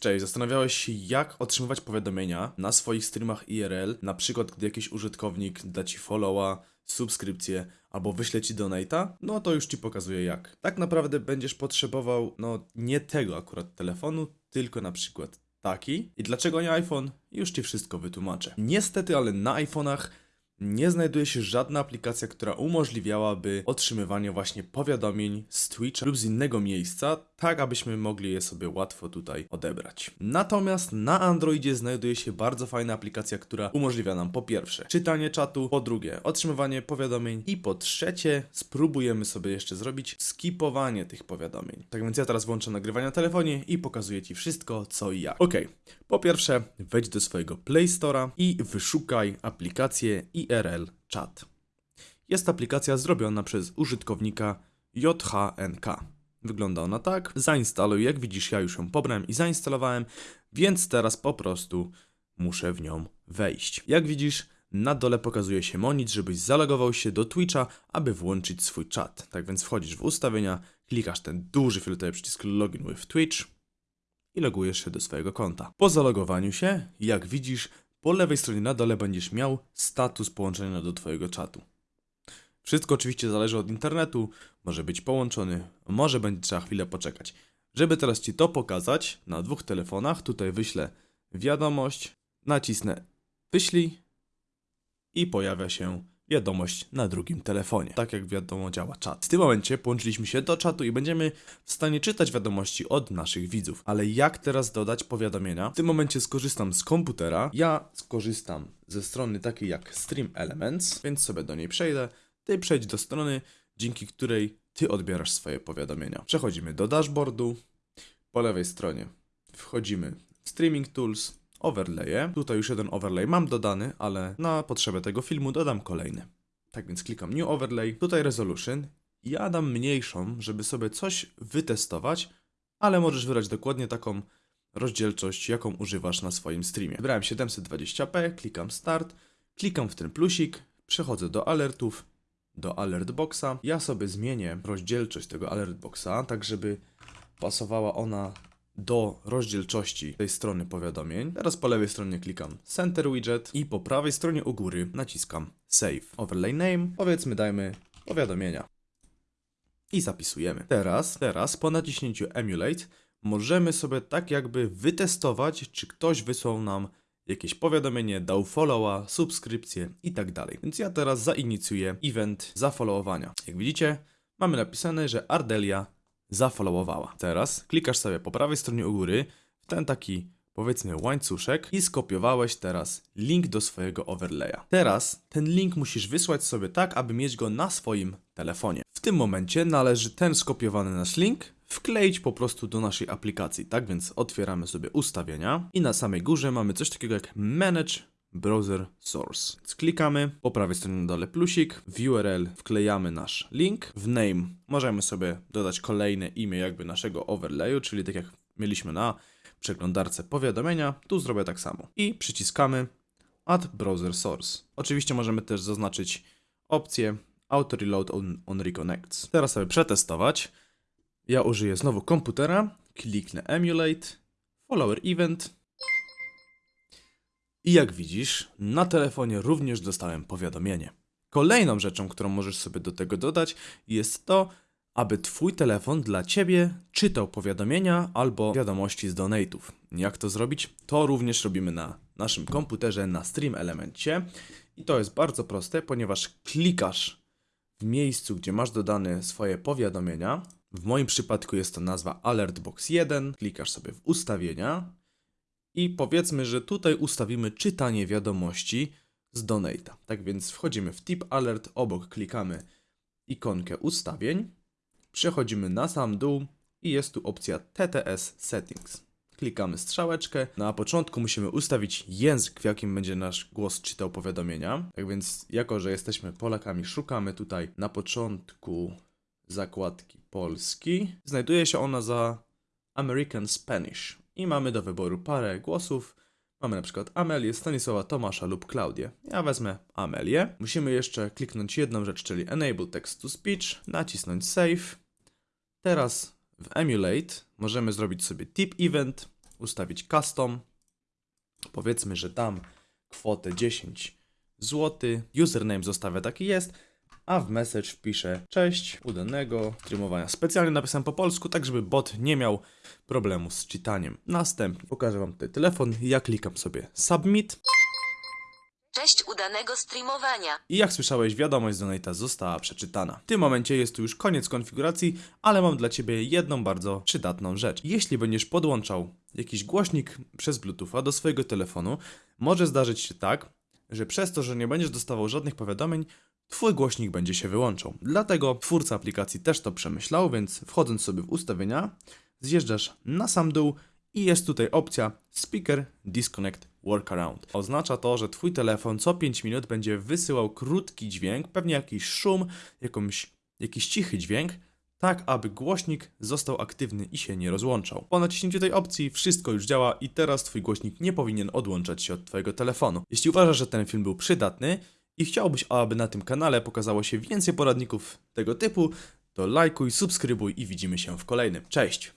Cześć, zastanawiałeś się jak otrzymywać powiadomienia na swoich streamach IRL, na przykład gdy jakiś użytkownik da ci followa, subskrypcję albo wyśle ci donata? No to już ci pokazuję jak. Tak naprawdę będziesz potrzebował, no nie tego akurat telefonu, tylko na przykład taki. I dlaczego nie iPhone? Już ci wszystko wytłumaczę. Niestety, ale na iPhone'ach nie znajduje się żadna aplikacja, która umożliwiałaby otrzymywanie właśnie powiadomień z Twitcha lub z innego miejsca, tak abyśmy mogli je sobie łatwo tutaj odebrać. Natomiast na Androidzie znajduje się bardzo fajna aplikacja, która umożliwia nam po pierwsze czytanie czatu, po drugie otrzymywanie powiadomień i po trzecie spróbujemy sobie jeszcze zrobić skipowanie tych powiadomień. Tak więc ja teraz włączę nagrywanie na telefonie i pokazuję Ci wszystko co i jak. Ok, po pierwsze wejdź do swojego Play Store'a i wyszukaj aplikację IRL Chat. Jest aplikacja zrobiona przez użytkownika JHNK. Wygląda ona tak. Zainstaluj, jak widzisz, ja już ją pobrałem i zainstalowałem, więc teraz po prostu muszę w nią wejść. Jak widzisz, na dole pokazuje się monitor, żebyś zalogował się do Twitcha, aby włączyć swój czat. Tak więc wchodzisz w ustawienia, klikasz ten duży fioletowy przycisk Login with Twitch i logujesz się do swojego konta. Po zalogowaniu się, jak widzisz, po lewej stronie na dole będziesz miał status połączenia do Twojego czatu. Wszystko oczywiście zależy od internetu, może być połączony, może będzie trzeba chwilę poczekać. Żeby teraz Ci to pokazać na dwóch telefonach, tutaj wyślę wiadomość, nacisnę wyślij i pojawia się wiadomość na drugim telefonie. Tak jak wiadomo działa czat. W tym momencie połączyliśmy się do czatu i będziemy w stanie czytać wiadomości od naszych widzów. Ale jak teraz dodać powiadomienia? W tym momencie skorzystam z komputera. Ja skorzystam ze strony takiej jak Stream Elements, więc sobie do niej przejdę. Ty przejdź do strony, dzięki której ty odbierasz swoje powiadomienia. Przechodzimy do dashboardu. Po lewej stronie wchodzimy w Streaming Tools, overlaye. Tutaj już jeden overlay mam dodany, ale na potrzebę tego filmu dodam kolejny. Tak więc klikam New Overlay, tutaj Resolution. Ja dam mniejszą, żeby sobie coś wytestować, ale możesz wybrać dokładnie taką rozdzielczość, jaką używasz na swoim streamie. Wybrałem 720p, klikam Start, klikam w ten plusik, przechodzę do alertów, do alert boxa. Ja sobie zmienię rozdzielczość tego alert boxa, tak żeby pasowała ona do rozdzielczości tej strony powiadomień. Teraz po lewej stronie klikam Center Widget i po prawej stronie u góry naciskam Save. Overlay Name, powiedzmy dajmy powiadomienia. I zapisujemy. Teraz, teraz po naciśnięciu Emulate możemy sobie tak jakby wytestować, czy ktoś wysłał nam jakieś powiadomienie, dał followa, subskrypcję i tak dalej. Więc ja teraz zainicjuję event zafollowowania. Jak widzicie, mamy napisane, że Ardelia zafollowowała. Teraz klikasz sobie po prawej stronie u góry w ten taki powiedzmy łańcuszek i skopiowałeś teraz link do swojego overlaya. Teraz ten link musisz wysłać sobie tak, aby mieć go na swoim telefonie. W tym momencie należy ten skopiowany nasz link wkleić po prostu do naszej aplikacji. Tak więc otwieramy sobie ustawienia i na samej górze mamy coś takiego jak Manage Browser Source. Klikamy, po prawej stronie na dole plusik, w URL wklejamy nasz link, w name możemy sobie dodać kolejne imię jakby naszego overlayu, czyli tak jak mieliśmy na przeglądarce powiadomienia, tu zrobię tak samo. I przyciskamy Add Browser Source. Oczywiście możemy też zaznaczyć opcję Auto Reload on, on Reconnects. Teraz sobie przetestować. Ja użyję znowu komputera, kliknę Emulate, Follower Event i jak widzisz, na telefonie również dostałem powiadomienie. Kolejną rzeczą, którą możesz sobie do tego dodać, jest to, aby Twój telefon dla Ciebie czytał powiadomienia albo wiadomości z donate'ów. Jak to zrobić? To również robimy na naszym komputerze, na Stream Elemencie. I to jest bardzo proste, ponieważ klikasz w miejscu, gdzie masz dodane swoje powiadomienia. W moim przypadku jest to nazwa Alertbox 1. Klikasz sobie w ustawienia i powiedzmy, że tutaj ustawimy czytanie wiadomości z Donata. Tak więc wchodzimy w Tip Alert, obok klikamy ikonkę ustawień, przechodzimy na sam dół i jest tu opcja TTS Settings. Klikamy strzałeczkę. Na początku musimy ustawić język, w jakim będzie nasz głos czytał powiadomienia. Tak więc, jako że jesteśmy Polakami, szukamy tutaj na początku zakładki polski. Znajduje się ona za American Spanish i mamy do wyboru parę głosów. Mamy na przykład Amelię, Stanisława, Tomasza lub Klaudię. Ja wezmę Amelię. Musimy jeszcze kliknąć jedną rzecz, czyli Enable Text to Speech, nacisnąć Save. Teraz w Emulate możemy zrobić sobie tip event ustawić custom. Powiedzmy, że dam kwotę 10 zł. Username zostawię taki jest. A w message wpiszę cześć, udanego streamowania. Specjalnie napisałem po polsku, tak żeby bot nie miał problemu z czytaniem. Następnie pokażę wam tutaj telefon. Ja klikam sobie submit. Cześć udanego streamowania. I jak słyszałeś, wiadomość z Donate'a została przeczytana. W tym momencie jest tu już koniec konfiguracji, ale mam dla Ciebie jedną bardzo przydatną rzecz. Jeśli będziesz podłączał jakiś głośnik przez Bluetootha do swojego telefonu, może zdarzyć się tak, że przez to, że nie będziesz dostawał żadnych powiadomień, Twój głośnik będzie się wyłączał. Dlatego twórca aplikacji też to przemyślał, więc wchodząc sobie w ustawienia, zjeżdżasz na sam dół i jest tutaj opcja Speaker Disconnect Workaround. Oznacza to, że Twój telefon co 5 minut będzie wysyłał krótki dźwięk, pewnie jakiś szum, jakąś, jakiś cichy dźwięk, tak aby głośnik został aktywny i się nie rozłączał. Po naciśnięciu tej opcji wszystko już działa i teraz Twój głośnik nie powinien odłączać się od Twojego telefonu. Jeśli uważasz, że ten film był przydatny i chciałbyś, aby na tym kanale pokazało się więcej poradników tego typu, to lajkuj, subskrybuj i widzimy się w kolejnym. Cześć!